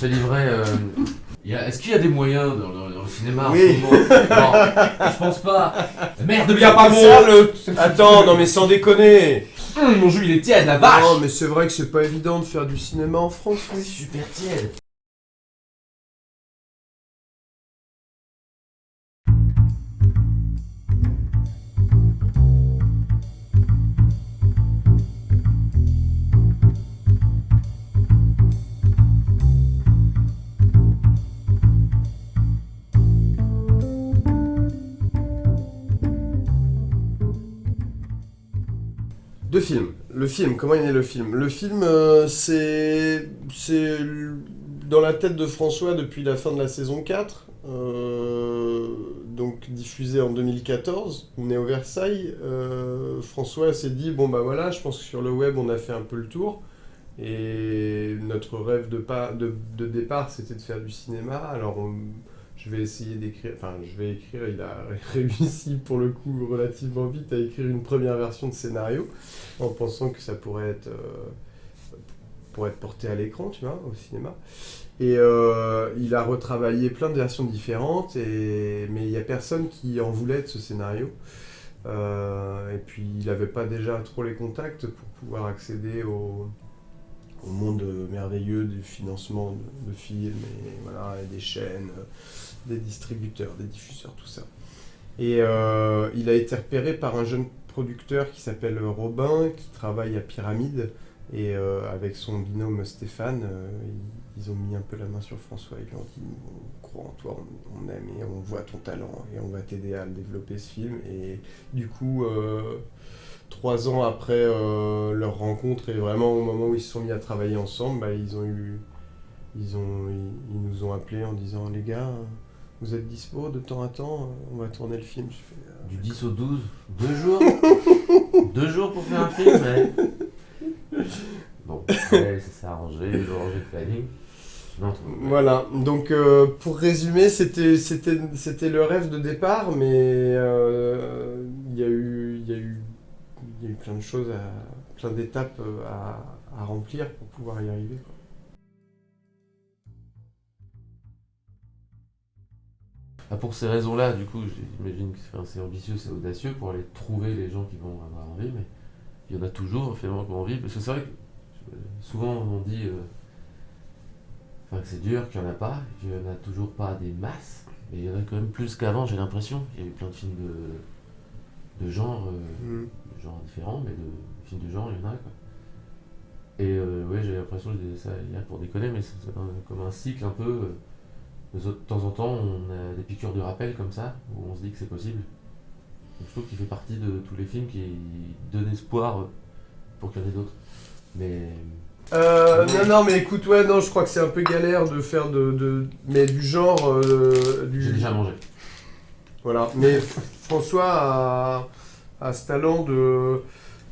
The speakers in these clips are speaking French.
se livrait. euh, il y a- Est-ce qu'il y a des moyens dans, dans- dans le cinéma en Oui. ce moment Non, je pense pas. Merde, Y'a pas ça le. Attends, non mais sans déconner Hum, Mon jus il est tiède, la vache Non mais c'est vrai que c'est pas évident de faire du cinéma en France, oui. Super tiède. Deux films. Le film, comment est né le film? Le film, euh, c'est. Dans la tête de François depuis la fin de la saison 4. euh, donc diffusé en 2014. On est au Versailles. euh, François s'est dit bon bah voilà, je pense que sur le web on a fait un peu le tour. Et notre rêve de, pas, de, de départ c'était de faire du cinéma. Alors on- je vais essayer d'écrire, enfin je vais écrire, il a réussi pour le coup relativement vite à écrire une première version de scénario en pensant que ça pourrait être, euh, être porté à l'écran, tu vois, au cinéma. Et euh, il a retravaillé plein de versions différentes, et, mais il n'y a personne qui en voulait de ce scénario. Euh, et puis il n'avait pas déjà trop les contacts pour pouvoir accéder au, au monde merveilleux du financement de, films, et voilà, et des chaînes, des distributeurs, des diffuseurs, tout ça. Et euh, il a été repéré par un jeune producteur qui s'appelle Robin, qui travaille à Pyramide. Et euh, avec son binôme Stéphane, euh, ils, ont mis un peu la main sur François. Ils lui ont dit On croit en toi, on, aime et on voit ton talent et on va t'aider à développer ce film. Et du coup, trois ans après leur rencontre et vraiment au moment où ils se sont mis à travailler ensemble, bah, ils ont eu. Ils, ont, ils nous ont appelés en disant Les gars, vous êtes dispo de temps à temps On va tourner le film. Je fais, Ah, Du 10 au 12, deux jours Deux jours pour faire un film, ouais. Bon, après, ça s'est arrangé, le planning. Non, trop- Voilà, donc euh, pour résumer, c'était le rêve de départ, mais euh, il y a eu il y a eu il y a eu plein de choses, à, plein d'étapes euh, à, à remplir pour pouvoir y arriver. quoi. Ah, pour ces raisons-là, du coup, j'imagine que enfin, c'est ambitieux, c'est audacieux pour aller trouver les gens qui vont avoir envie, mais il y en a toujours, finalement, qui ont envie. Parce que c'est vrai que euh, souvent on dit euh, enfin, que c'est dur, qu'il n'y en a pas, qu'il n'y en a toujours pas des masses, mais il y en a quand même plus qu'avant, j'ai l'impression. Il y a eu plein de films de, de genre, euh, Mm. de genre différents, mais de films de genre, il y en a quoi. Et euh, ouais, j'ai l'impression, je disais ça hier pour déconner, mais c'est comme un cycle un peu. Euh, de de temps en temps, on a des piqûres de rappel comme ça, où on se dit que c'est possible. Donc, je trouve qu'il fait partie de tous les films qui donnent espoir pour qu'il y en ait d'autres. Mais Euh, non, non, mais écoute, ouais, non, je crois que c'est un peu galère de faire de, de mais du genre euh, du, j'ai déjà mangé. Voilà, mais François a, a ce talent de,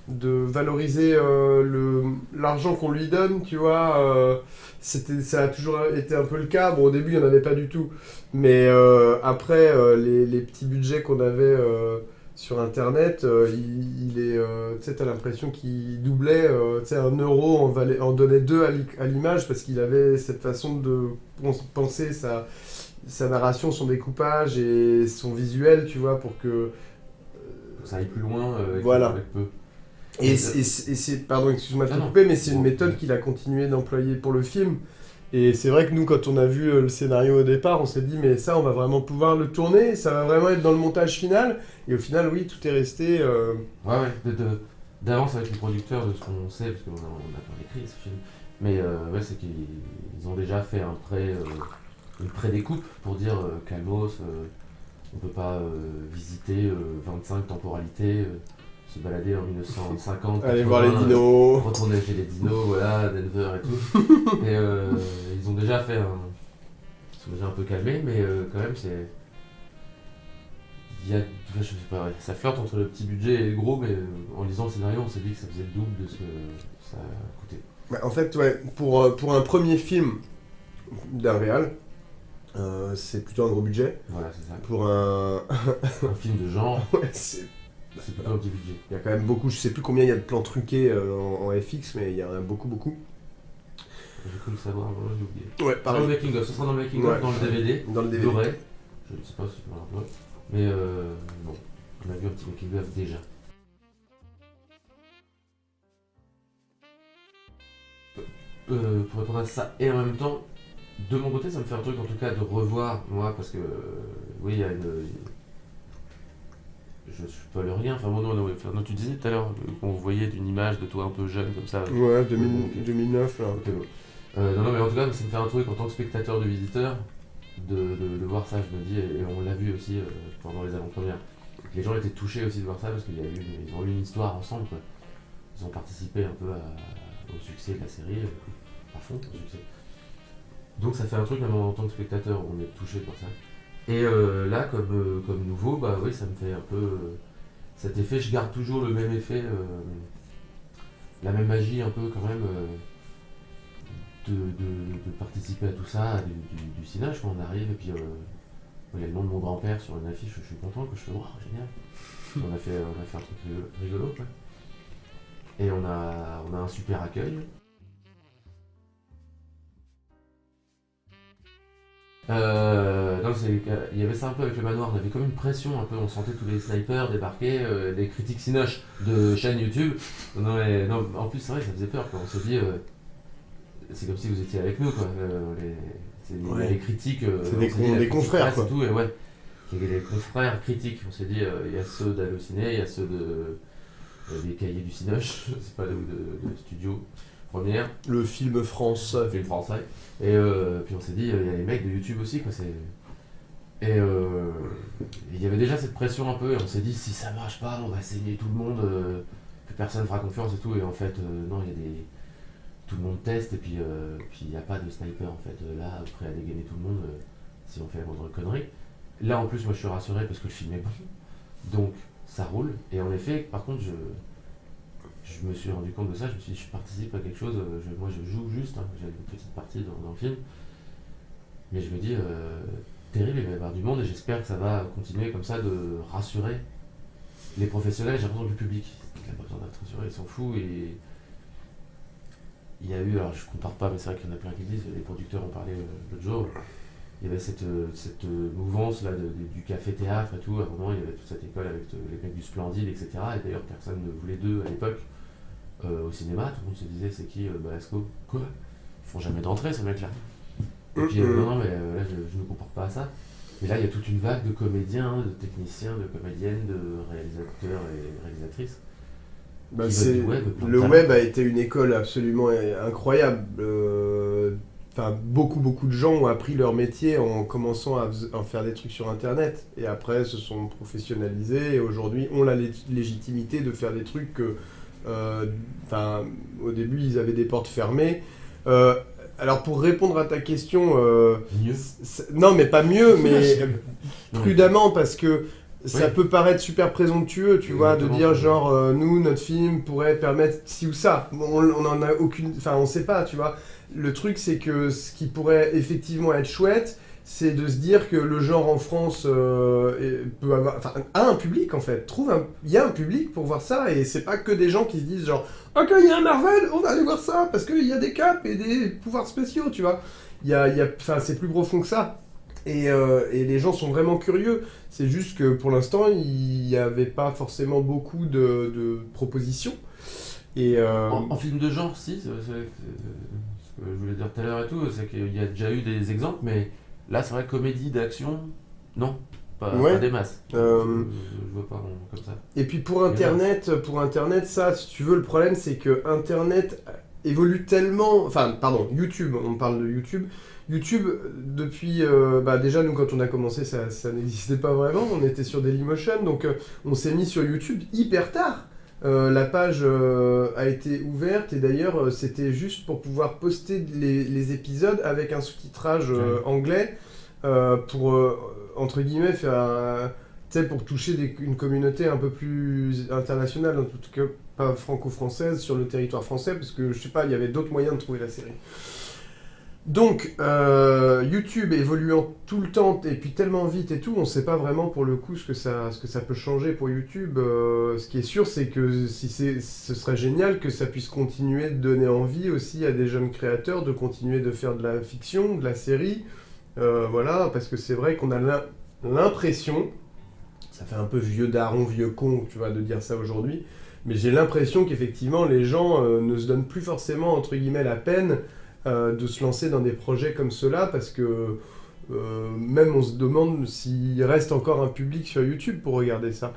de valoriser euh, l'argent qu'on lui donne, tu vois. euh, ça a toujours été un peu le cas. Bon, au début, il n'y en avait pas du tout. Mais euh, après, euh, les, les petits budgets qu'on avait euh, sur Internet, il, il est, tu sais, t'as l'impression qu'il doublait, tu sais, un euro en, valait- en donnait deux à l'i- à l'image parce qu'il avait cette façon de penser sa, sa narration, son découpage et son visuel, tu vois, pour que... Ça aille plus loin euh, avec, Voilà. avec peu. Et Et c'est, pardon, excuse-moi de te Ah couper, mais c'est une méthode qu'il a continué d'employer pour le film. Et c'est vrai que nous, quand on a vu euh, le scénario au départ, on s'est dit, mais ça, on va vraiment pouvoir le tourner, ça va vraiment être dans le montage final. Et au final, oui, tout est resté... euh, Ouais, ouais, d'avance avec les producteurs de ce qu'on sait, parce qu'on a, on a pas écrit ce film. Mais euh, ouais, c'est qu'ils ils ont déjà fait un pré, euh, une pré-découpe pour dire euh, calmos, euh, on peut pas visiter euh, 25 temporalités, se balader en 1950. aller voir les 80, dinos. retourner chez les dinos, voilà, Denver et tout. et euh, ils ont déjà fait un. Ils sont déjà un peu calmés, mais euh, quand même, c'est. Il y a. Je sais pas, ouais, ça flirte entre le petit budget et le gros, mais euh, en lisant le scénario, on s'est dit que ça faisait le double de ce que ça coûtait. Bah, en fait, ouais, pour, pour un premier film d'un réal, euh, c'est plutôt un gros budget. Voilà, c'est ça. Pour un... Un film de genre, ouais, c'est... c'est un petit budget. Il y a quand même beaucoup, je sais plus combien il y a de plans truqués euh, en, en FX, mais il y en a beaucoup, beaucoup. Je cru le savoir, voilà, j'ai oublié. Ouais, Dans le pareil. making of, ce sera dans le making Ouais. of, dans le DVD. Dans le DVD. Doré. Je ne sais pas si voilà, ouais. Mais euh, bon, on a vu un petit making of déjà. Euh, pour répondre à ça, et en même temps, de mon côté, ça me fait un truc en tout cas de revoir, moi, parce que euh, oui, il y a une. Rien, enfin bon, non, non, enfin, non, tu disais tout à l'heure euh, qu'on voyait une image de toi un peu jeune comme ça. Ouais, 2000 Ok. 2009 là. Ok, bon. Euh, non, non, mais en tout cas, ça me fait un truc en tant que spectateur de visiteur de, de- de voir ça. Je me dis, et on l'a vu aussi euh, pendant les avant-premières. Les gens étaient touchés aussi de voir ça parce qu'ils ils ont eu une histoire ensemble. Quoi. Ils ont participé un peu à- au succès de la série, à fond au succès. Donc ça fait un truc même en tant que spectateur, on est touché par ça. Et euh, là, comme, euh, comme nouveau, bah oui, ça me fait un peu euh, cet effet. Je garde toujours le même effet, euh, la même magie un peu quand même. euh, de, de- de participer à tout ça, du, du, du cinéma, quand on arrive, et puis euh, il y a le nom de mon grand-père sur une affiche, je suis content, que je fais, waouh, génial. on, a fait, on a fait un truc rigolo- rigolo, quoi. Et on a, on a un super accueil. Euh, que- il y avait ça un peu avec le manoir, on avait comme une pression un peu, on sentait tous les snipers débarquer, euh, les critiques cinoches de chaîne YouTube. Non, mais- non, en plus, c'est vrai, ça faisait peur, quoi. on se dit, euh, c'est comme si vous étiez avec nous, quoi. Euh, les, c'est- Ouais. les critiques. C'est des con- dit, des confrères, quoi. Et tout, et ouais. Il y avait les confrères critiques, on s'est dit, il y a ceux d'Allociné, il y a ceux de, des cahiers du Cinoche, c'est pas de, de, de studio première, Le film France. film français. Et euh, puis on s'est dit, euh, il y a les mecs de YouTube aussi, quoi. Et euh, il y avait déjà cette pression un peu, et on s'est dit, si ça marche pas, on va saigner tout le monde, euh, que personne fera confiance et tout. Et en fait, non, il y a des. Tout le monde teste, et puis puis il n'y a pas de sniper en fait. Là, prêt à dégainer tout le monde, si on fait la moindre connerie. Là, en plus, moi je suis rassuré parce que le film est bon. Donc, ça roule. Et en effet, par contre, je. Je me suis rendu compte de ça, je me suis dit, je participe à quelque chose, euh, je- moi je joue juste, hein, j'ai une petite partie dans, dans le film, mais je me dis, euh, terrible, il va y avoir du monde et j'espère que ça va continuer comme ça de rassurer les professionnels, j'ai l'impression le public, il n'a pas besoin d'être rassuré, il s'en fout et il y a eu, alors je compare pas, mais c'est vrai qu'il y en a plein qui disent, les producteurs ont parlé euh, l'autre jour, il y avait cette, cette mouvance là de- du café-théâtre et tout, à un moment il y avait toute cette école avec les mecs du Splendide, etc. Et d'ailleurs personne ne voulait d'eux à l'époque euh, au cinéma, tout le monde se disait c'est qui euh, Balasco Quoi? Ils font jamais d'entrée ces mecs-là. Et puis euh, non, non, mais là je, ne comporte pas à ça. Mais là il y a toute une vague de comédiens, de techniciens, de comédiennes, de réalisateurs et réalisatrices. Bah, web, le talent. web a été une école absolument incroyable. Euh, Enfin, beaucoup, beaucoup de gens ont appris leur métier en commençant à, à faire des trucs sur Internet. Et après, se sont professionnalisés et aujourd'hui ont la lé- légitimité de faire des trucs que, au début, ils avaient des portes fermées. Euh, alors, pour répondre à ta question, euh, Mieux. non, mais pas mieux, mais prudemment parce que ça Oui. peut paraître super présomptueux, tu vois, de dire genre euh, nous notre film pourrait permettre ci ou ça. On, on en a aucune, enfin on sait pas, tu vois. Le truc c'est que ce qui pourrait effectivement être chouette, c'est de se dire que le genre en France euh, a un public en fait. Trouve un, il y a un public pour voir ça et c'est pas que des gens qui se disent genre ok il y a un Marvel, on va aller voir ça parce qu'il y a des caps et des pouvoirs spéciaux, tu vois. Il y a, y enfin c'est plus profond que ça. Et, euh, et les gens sont vraiment curieux. C'est juste que pour l'instant, il n'y avait pas forcément beaucoup de, de propositions. Et euh, En, en film de genre, si, c'est- ce que je voulais dire tout à l'heure et tout, c'est qu'il y a déjà eu des exemples, mais là, c'est vrai, comédie d'action, non, pas, Ouais. pas des masses. Euh, Je, je vois pas comme ça. Et puis pour Internet, pour Internet, ça, si tu veux, le problème, c'est que Internet évolue tellement... Enfin, pardon, YouTube, on parle de YouTube. YouTube, depuis... euh, bah déjà, nous, quand on a commencé, ça, ça n'existait pas vraiment. On était sur Dailymotion, donc euh, on s'est mis sur YouTube hyper tard. Euh, la page euh, a été ouverte et d'ailleurs euh, c'était juste pour pouvoir poster les, les épisodes avec un sous-titrage anglais pour entre guillemets faire un- tu sais, pour toucher des- une communauté un peu plus internationale, en tout cas pas franco-française, sur le territoire français, parce que je sais pas, il y avait d'autres moyens de trouver la série. Donc, euh, YouTube évoluant tout le temps et puis tellement vite et tout, on ne sait pas vraiment pour le coup ce que ça, peut changer pour YouTube. Euh, ce qui est sûr, c'est que si ce serait génial que ça puisse continuer de donner envie aussi à des jeunes créateurs de continuer de faire de la fiction, de la série. Euh, voilà, parce que c'est vrai qu'on a l'im- l'impression, ça fait un peu vieux daron, vieux con, tu vois, de dire ça aujourd'hui, mais j'ai l'impression qu'effectivement les gens ne se donnent plus forcément, entre guillemets, la peine de se lancer dans des projets comme cela parce que euh, même on se demande s'il reste encore un public sur YouTube pour regarder ça.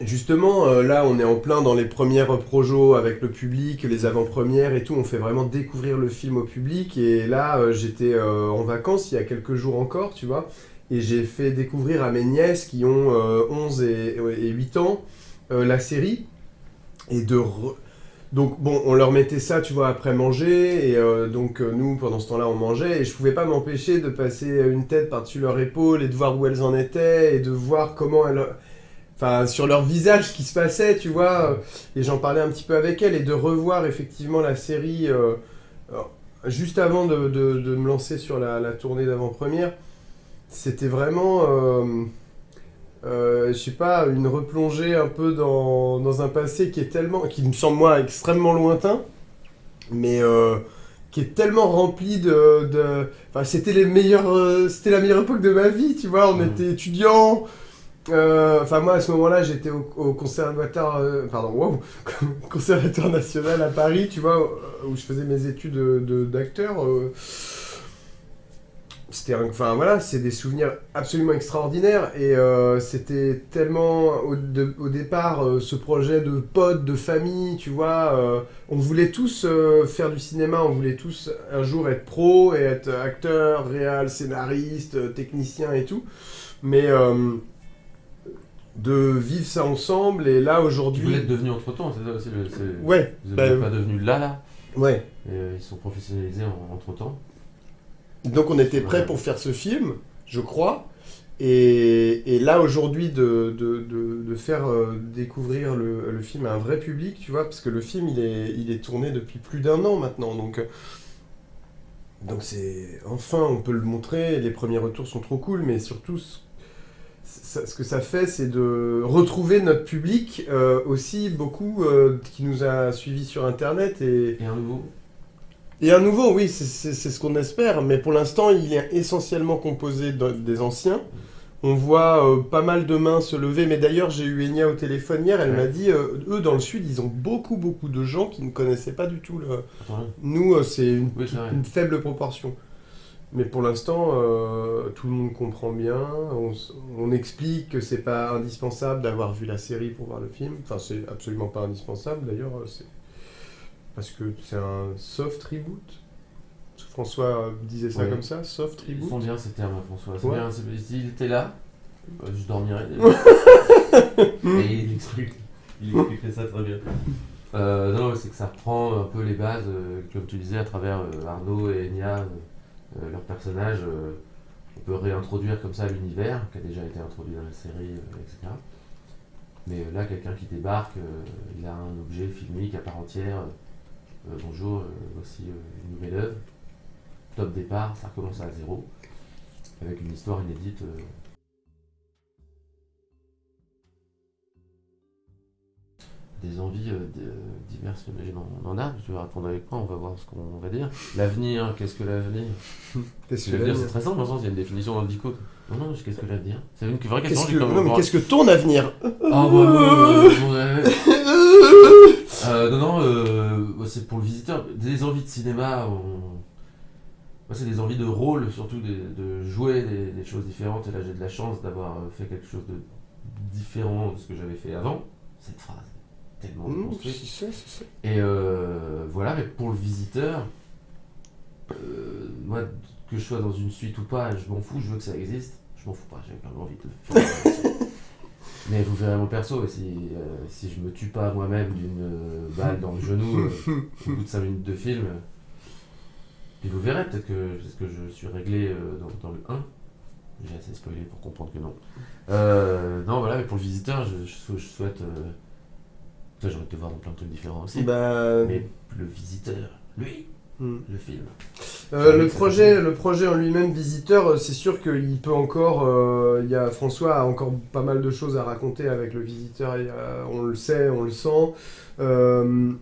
Justement, euh, là, on est en plein dans les premières projos avec le public, les avant-premières et tout. On fait vraiment découvrir le film au public. Et là, euh, j'étais euh, en vacances il y a quelques jours encore, tu vois. Et j'ai fait découvrir à mes nièces qui ont euh, 11 et, et 8 ans euh, la série. Et de... Donc bon, on leur mettait ça, tu vois, après manger, et euh, donc euh, nous, pendant ce temps-là, on mangeait, et je pouvais pas m'empêcher de passer une tête par-dessus leur épaule, et de voir où elles en étaient, et de voir comment elles... Enfin, sur leur visage, ce qui se passait, tu vois, et j'en parlais un petit peu avec elles, et de revoir effectivement la série, euh, juste avant de, me lancer sur la tournée d'avant-première, c'était vraiment... euh, je sais pas, une replongée un peu dans, dans un passé qui est tellement, qui me semble moi extrêmement lointain, mais euh, qui est tellement rempli de, de- enfin c'était les meilleurs, euh, c'était la meilleure époque de ma vie, tu vois, on Mhm. était étudiants. euh, Enfin moi à ce moment-là j'étais au, au conservatoire, pardon, wow, conservatoire national à Paris, tu vois, où je faisais mes études de- de- d'acteur. C'était enfin voilà c'est des souvenirs absolument extraordinaires et euh, c'était tellement au, de- au départ euh, ce projet de potes de famille tu vois euh, on voulait tous faire du cinéma on voulait tous un jour être pro et être acteur réal scénariste technicien et tout mais de vivre ça ensemble et là Vous aujourd'hui l'êtes devenu entre temps, c'est ça aussi le. c'est- ouais Vous bah, n'êtes pas devenu là, là, ouais et ils sont professionnalisés entre temps. Donc on était prêt pour faire ce film, je crois. Et, et là aujourd'hui de, de, de, de faire euh, découvrir le, le film à un vrai public, tu vois, parce que le film il est, il est tourné depuis plus d'un an maintenant. Donc euh, donc c'est enfin on peut le montrer, les premiers retours sont trop cool, mais surtout ce, ça- ce que ça fait c'est de retrouver notre public euh, aussi beaucoup euh, qui nous a suivis sur internet et, Et un nouveau. Et un nouveau, oui, c'est- ce qu'on espère, mais pour l'instant, il est essentiellement composé de- des anciens. On voit euh, pas mal de mains se lever, mais d'ailleurs, j'ai eu Enya au téléphone hier, elle Ouais. m'a dit, euh, eux, dans le Sud, ils ont beaucoup, beaucoup de gens qui ne connaissaient pas du tout le... Attends, Nous, euh, c'est une, Oui, faible proportion. Mais pour l'instant, tout le monde comprend bien, on, on explique que c'est pas indispensable d'avoir vu la série pour voir le film. Enfin, c'est absolument pas indispensable, d'ailleurs, c'est parce que c'est un soft reboot. François euh, disait ça Ouais. comme ça, soft Ils reboot. font bien ces termes, François. C'est Ouais. bien, c'est- s'il était là, euh, je dormirais. Et il explique, il expliquerait ça très bien. Euh, non, c'est que ça reprend un peu les bases, euh, comme tu disais, à travers euh, Arnaud et Enya, leurs personnages. on peut réintroduire comme ça l'univers, qui a déjà été introduit dans la série, etc. Mais là, quelqu'un qui débarque, il a un objet filmique à part entière. Euh, bonjour, euh, voici euh, une nouvelle œuvre. Top départ, ça recommence à zéro, avec une histoire inédite. des envies euh, diverses, j'imagine, on en a. Tu vas répondre avec moi, on va voir ce qu'on va dire. L'avenir, qu'est-ce que l'avenir? Qu'est-ce que L'avenir, c'est très simple, dans le sens, il y a une définition dans le dico. Non, non, qu'est-ce que l'avenir? C'est une vraie question. Qu'est-ce que, que ton avenir? Bah, ouais. Euh, non, non, euh, c'est pour le visiteur. Des envies de cinéma, on- c'est des envies de rôle, surtout de jouer des, des choses différentes. Et là, j'ai de la chance d'avoir euh, fait quelque chose de différent de ce que j'avais fait avant. Cette phrase est tellement Mmh, construite. c'est ça, c'est ça. Et euh, voilà, mais pour le visiteur, moi, que je sois dans une suite ou pas, je m'en fous, je veux que ça existe. Je m'en fous pas, j'ai quand même envie de faire ça. Mais vous verrez mon perso, et si, euh, si je me tue pas moi-même d'une euh, balle dans le genou euh, au bout de 5 minutes de film, euh, puis vous verrez, peut-être que, parce que je suis réglé dans, dans le 1. J'ai assez spoilé pour comprendre que non. Non, voilà, mais pour le visiteur, je, je sou- je souhaite euh, Ça, j'aurais été voir dans plein de trucs différents aussi. Bah, Mais le visiteur, lui, hmm. le film. Euh, le, projet, le projet en lui-même, Visiteur, euh, c'est sûr qu'il peut encore. euh, il y a, François a encore pas mal de choses à raconter avec le Visiteur. et, euh, on le sait, on le sent. Euh,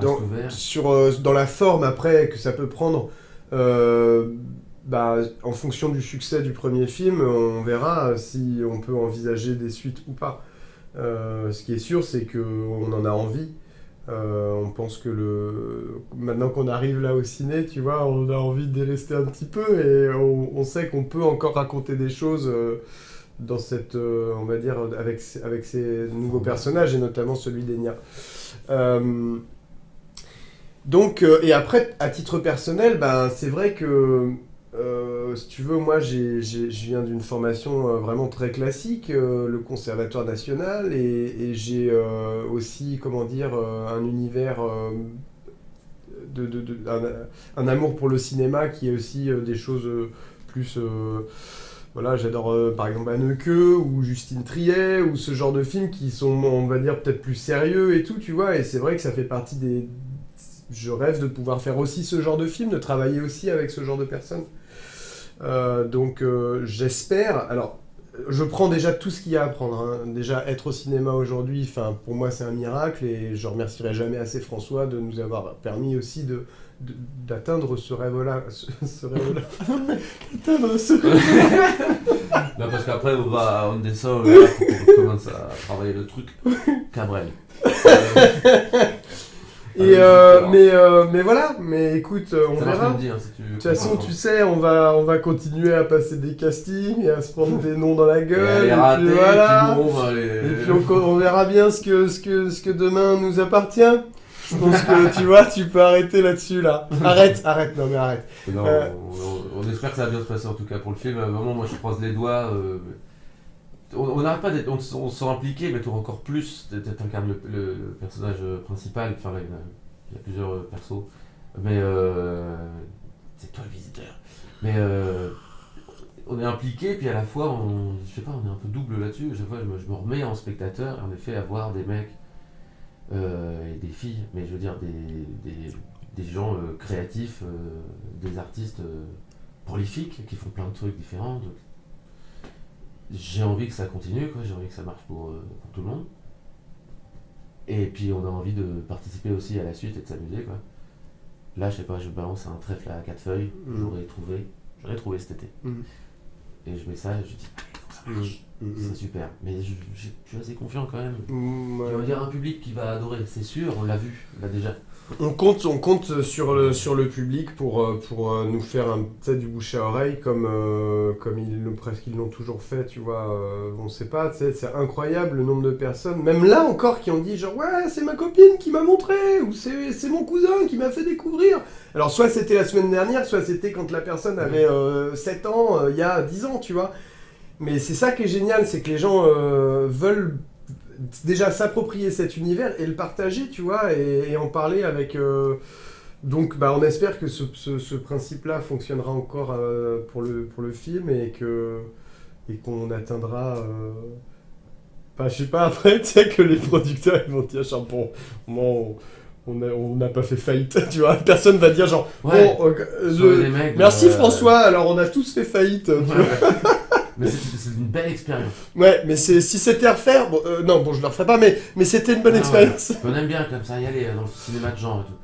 dans, sur, euh, dans la forme après que ça peut prendre, euh, bah, en fonction du succès du premier film, on verra si on peut envisager des suites ou pas. Euh, ce qui est sûr, c'est qu'on en a envie. Euh, on pense que le maintenant qu'on arrive là au ciné, tu vois, on a envie d'y rester un petit peu et on, sait qu'on peut encore raconter des choses euh, dans cette, euh, on va dire, avec, avec ces nouveaux personnages et notamment celui d'Enya. Donc, et après, à titre personnel, ben, c'est vrai que, euh, si tu veux, moi, je viens d'une formation euh, vraiment très classique, euh, le Conservatoire national, et, j'ai aussi, comment dire, un univers, de, un, un amour pour le cinéma qui est aussi des choses plus... voilà, j'adore par exemple Anneke ou Justine Triet ou ce genre de films qui sont, on va dire, peut-être plus sérieux et tout, tu vois. Et c'est vrai que ça fait partie des. Je rêve de pouvoir faire aussi ce genre de film, de travailler aussi avec ce genre de personnes. Euh, donc euh, j'espère. Alors, je prends déjà tout ce qu'il y a à prendre. hein. Déjà, être au cinéma aujourd'hui, enfin, pour moi, c'est un miracle et je remercierai jamais assez François de nous avoir permis aussi de d'atteindre ce rêve-là. Ce, ce rêve-là. Atteindre ce Non, parce qu'après, on va, on descend, euh, on commence à travailler le truc. Cabrel. Et Ah, euh, d'accord. mais, euh, mais voilà, mais écoute, euh, on verra. dit, hein, si tu veux. De toute façon, tu sais, on va, on va continuer à passer des castings et à se prendre des noms dans la gueule. les Et, ratés, puis voilà. puis bon, bah, les- Et puis on, on verra bien ce que, ce, que, ce que demain nous appartient. Je pense que tu vois, tu peux arrêter là-dessus là. Arrête, arrête, non mais arrête. Non, Euh. on, on- espère que ça va bien se passer en tout cas pour le film. Euh, Vraiment, moi je croise les doigts. euh, on n'arrête pas d'être. On, on se sent impliqué, mais encore plus. Tu incarnes le, le- personnage euh, principal. Enfin, il y il y a plusieurs euh, persos. Mais euh, c'est toi le visiteur. Mais on est impliqué, puis à la fois, on, je sais pas, on est un peu double là-dessus. Je, vois, je, me, je me remets en spectateur, en effet, à voir des mecs et des filles, mais je veux dire des, des, des gens créatifs, des artistes prolifiques qui font plein de trucs différents. J'ai envie que ça continue, quoi. J'ai envie que ça marche pour, euh, pour tout le monde. Et puis on a envie de participer aussi à la suite et de s'amuser, quoi. Là, je sais pas, je balance un trèfle à quatre feuilles, Mhm. j'aurais trouvé, j'aurais trouvé cet été. Mhm. Et je mets ça et je dis, ça marche. C'est super. Mais je, je- je suis assez confiant quand même. Mm. Il va y avoir un public qui va adorer, c'est sûr, on l'a vu, là déjà. On compte, on compte sur le, sur le public pour, euh, pour euh, nous faire un, peut-être du bouche à oreille comme, euh, comme ils l'ont presque ils l'ont toujours fait, tu vois. euh, on sait pas, c'est incroyable le nombre de personnes, même là encore, qui ont dit genre ouais, c'est ma copine qui m'a montré, ou c'est c'est mon cousin qui m'a fait découvrir. Alors soit c'était la semaine dernière, soit c'était quand la personne avait euh, 7 ans, il y a 10 ans, tu vois. Mais c'est ça qui est génial, c'est que les gens veulent déjà s'approprier cet univers et le partager, tu vois, et, et en parler avec. euh, Donc, bah, on espère que ce, ce- ce principe-là fonctionnera encore euh, pour, le, pour le film et que et qu'on atteindra. euh, Enfin, je sais pas, après, tu sais, que les producteurs ils vont dire, genre, bon, bon, on n'a pas fait faillite, tu vois. Personne va dire, genre, Ouais. bon, euh, je- mecs, merci François, alors on a tous fait faillite, tu Ouais, vois. Mais c'est une belle expérience. Ouais, mais c'est si c'était à refaire, bon, euh, non, bon, je le referai pas, mais, mais c'était une bonne Ah ouais. expérience. On aime bien comme ça y aller euh, dans le cinéma de genre et tout.